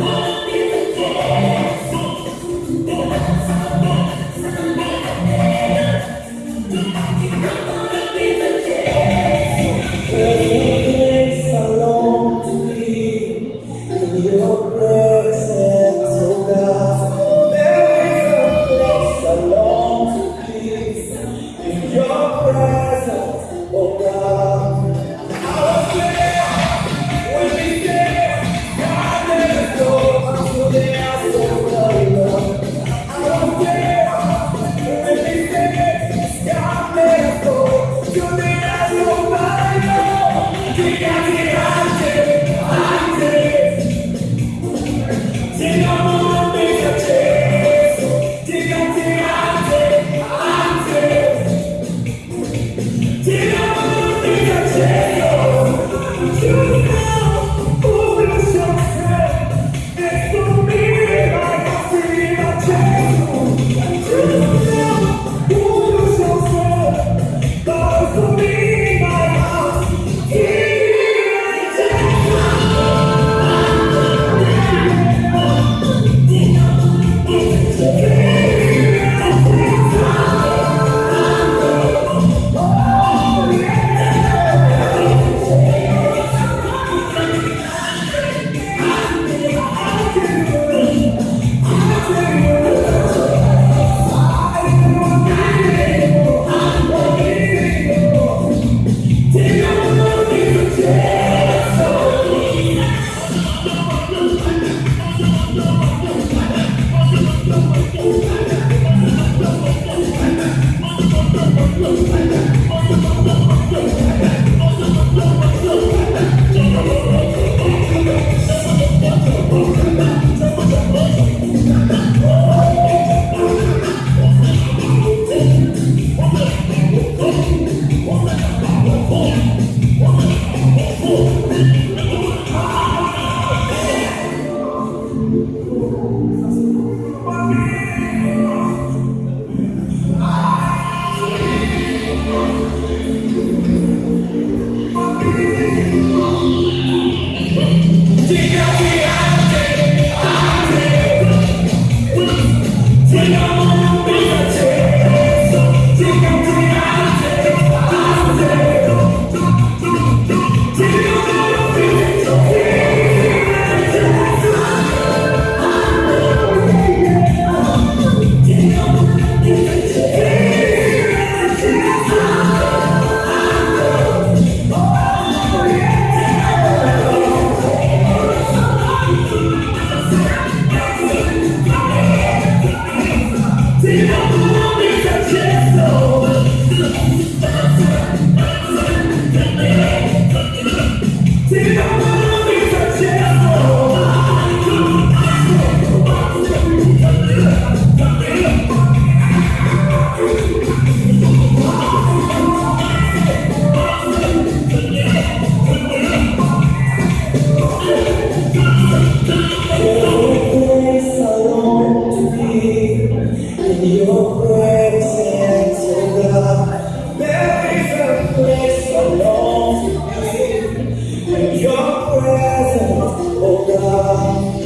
Whoa. Look. Yeah. your presence, God. There is a place your presence, oh God.